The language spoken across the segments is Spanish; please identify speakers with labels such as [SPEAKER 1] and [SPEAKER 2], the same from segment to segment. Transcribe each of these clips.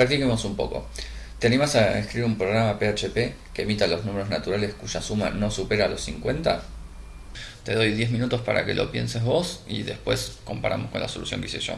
[SPEAKER 1] Practiquemos un poco. ¿Te animas a escribir un programa PHP que emita los números naturales cuya suma no supera los 50? Te doy 10 minutos para que lo pienses vos y después comparamos con la solución que hice yo.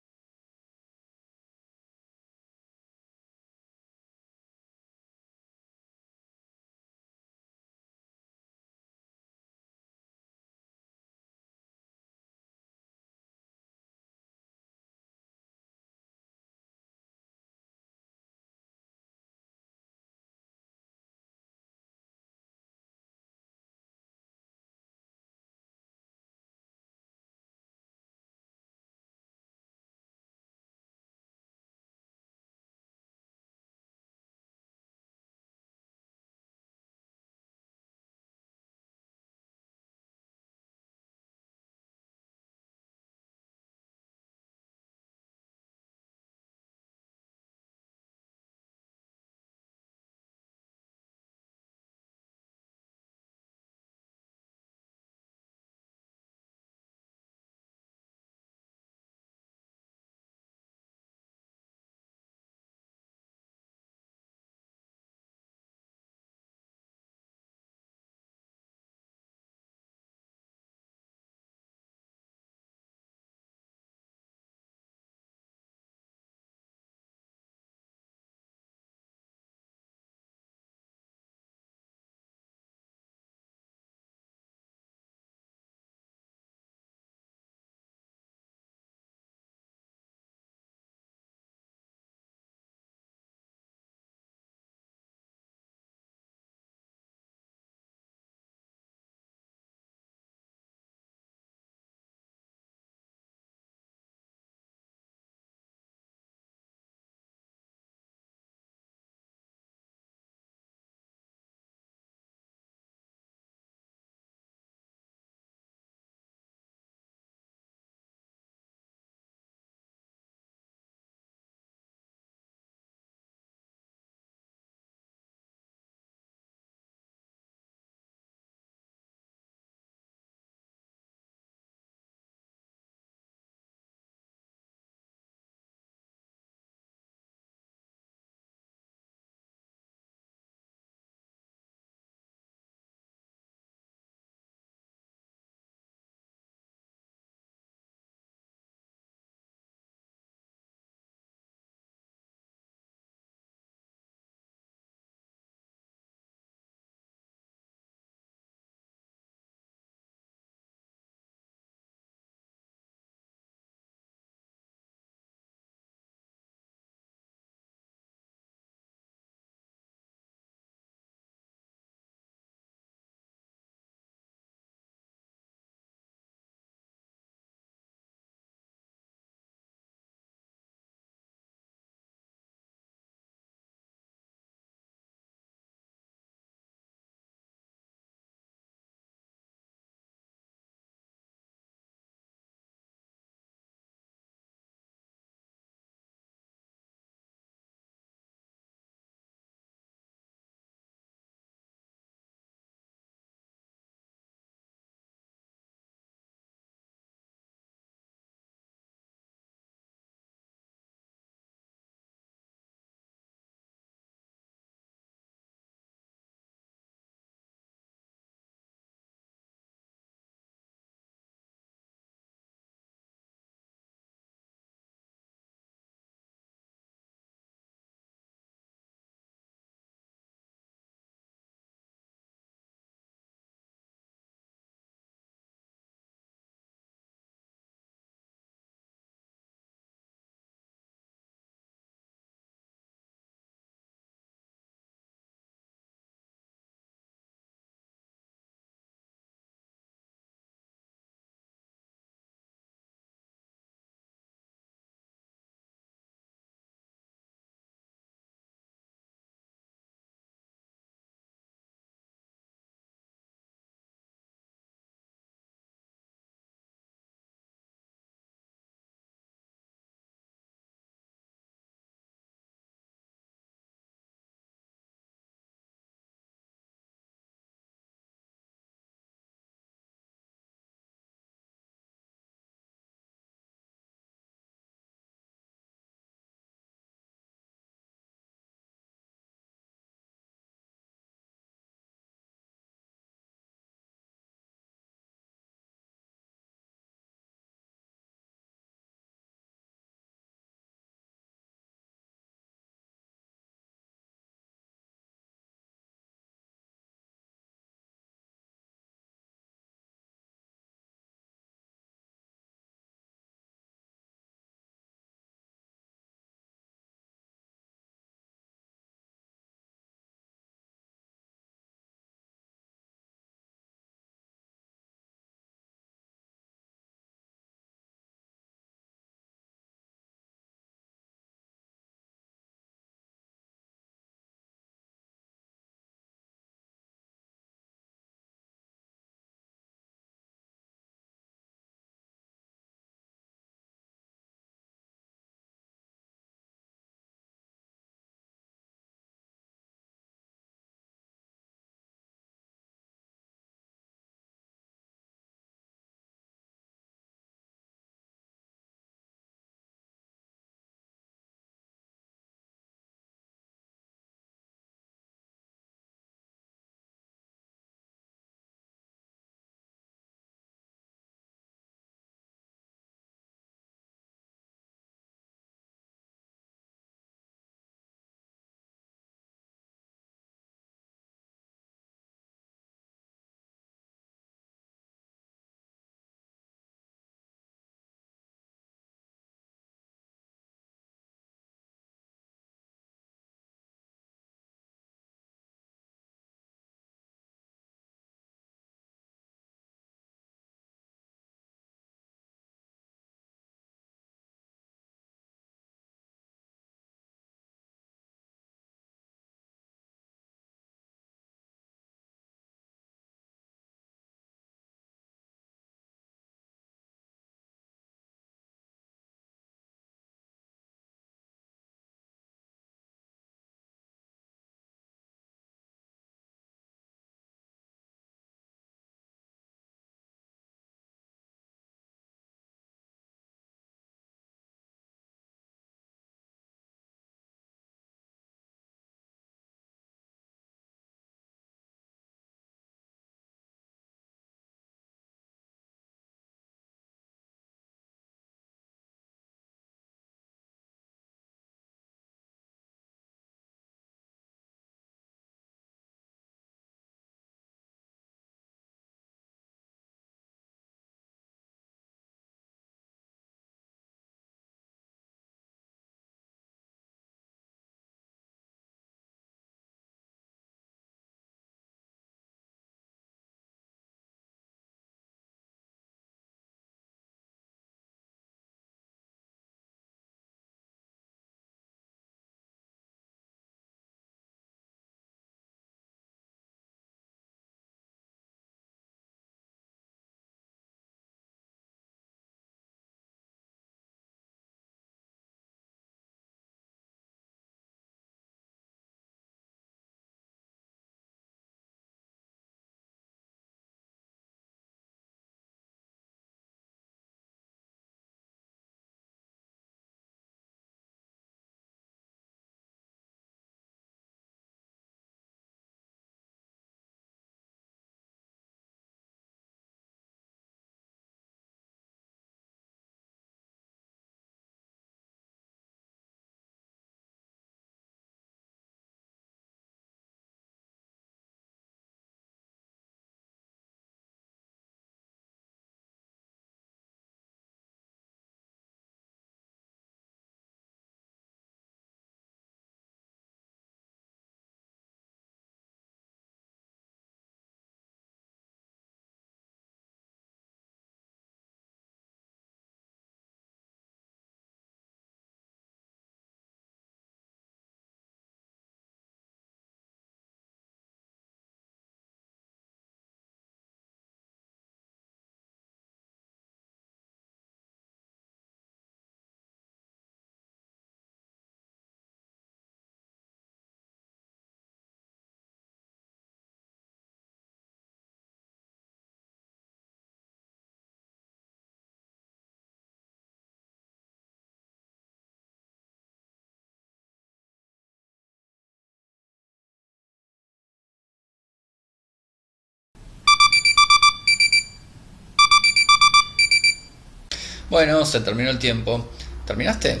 [SPEAKER 1] Bueno, se terminó el tiempo. ¿Terminaste?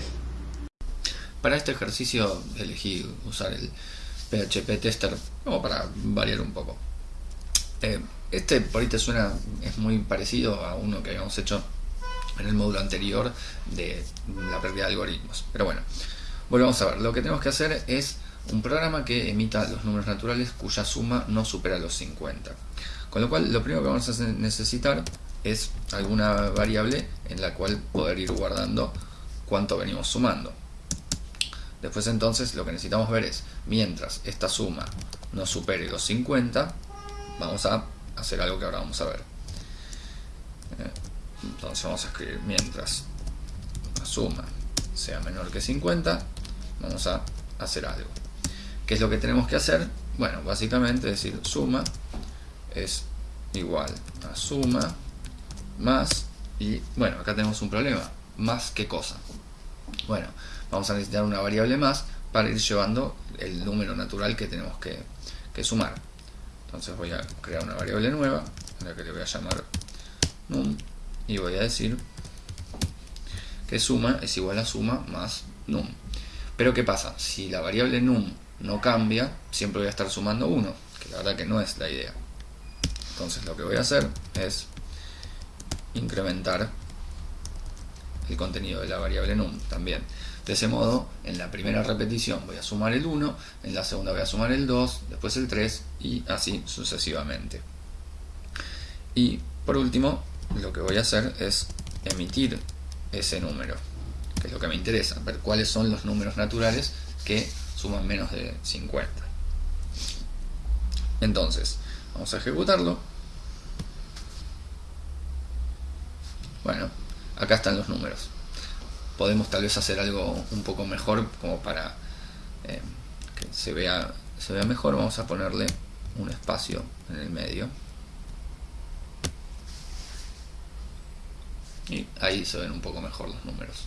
[SPEAKER 1] Para este ejercicio elegí usar el PHP Tester como para variar un poco. Eh, este por ahí te suena, es muy parecido a uno que habíamos hecho en el módulo anterior de la pérdida de algoritmos. Pero bueno, volvamos a ver. Lo que tenemos que hacer es un programa que emita los números naturales cuya suma no supera los 50. Con lo cual, lo primero que vamos a necesitar es alguna variable en la cual poder ir guardando cuánto venimos sumando. Después entonces lo que necesitamos ver es, mientras esta suma no supere los 50, vamos a hacer algo que ahora vamos a ver. Eh, entonces vamos a escribir mientras la suma sea menor que 50, vamos a hacer algo. ¿Qué es lo que tenemos que hacer? Bueno, básicamente decir suma es igual a suma más, y bueno, acá tenemos un problema, más qué cosa. Bueno, vamos a necesitar una variable más para ir llevando el número natural que tenemos que, sumar. Entonces voy a crear una variable nueva, la que le voy a llamar num, y voy a decir que suma es igual a suma más num. Pero ¿qué pasa? Si la variable num no cambia, siempre voy a estar sumando 1, que la verdad que no es la idea. Entonces lo que voy a hacer es incrementar el contenido de la variable num también. De ese modo, en la primera repetición voy a sumar el 1, en la segunda voy a sumar el 2, después el 3 y así sucesivamente. Y por último, lo que voy a hacer es emitir ese número, que es lo que me interesa, ver cuáles son los números naturales que suman menos de 50. Entonces, vamos a ejecutarlo Bueno, acá están los números. Podemos tal vez hacer algo un poco mejor como para eh, que se vea, se vea mejor. Vamos a ponerle un espacio en el medio. Y ahí se ven un poco mejor los números.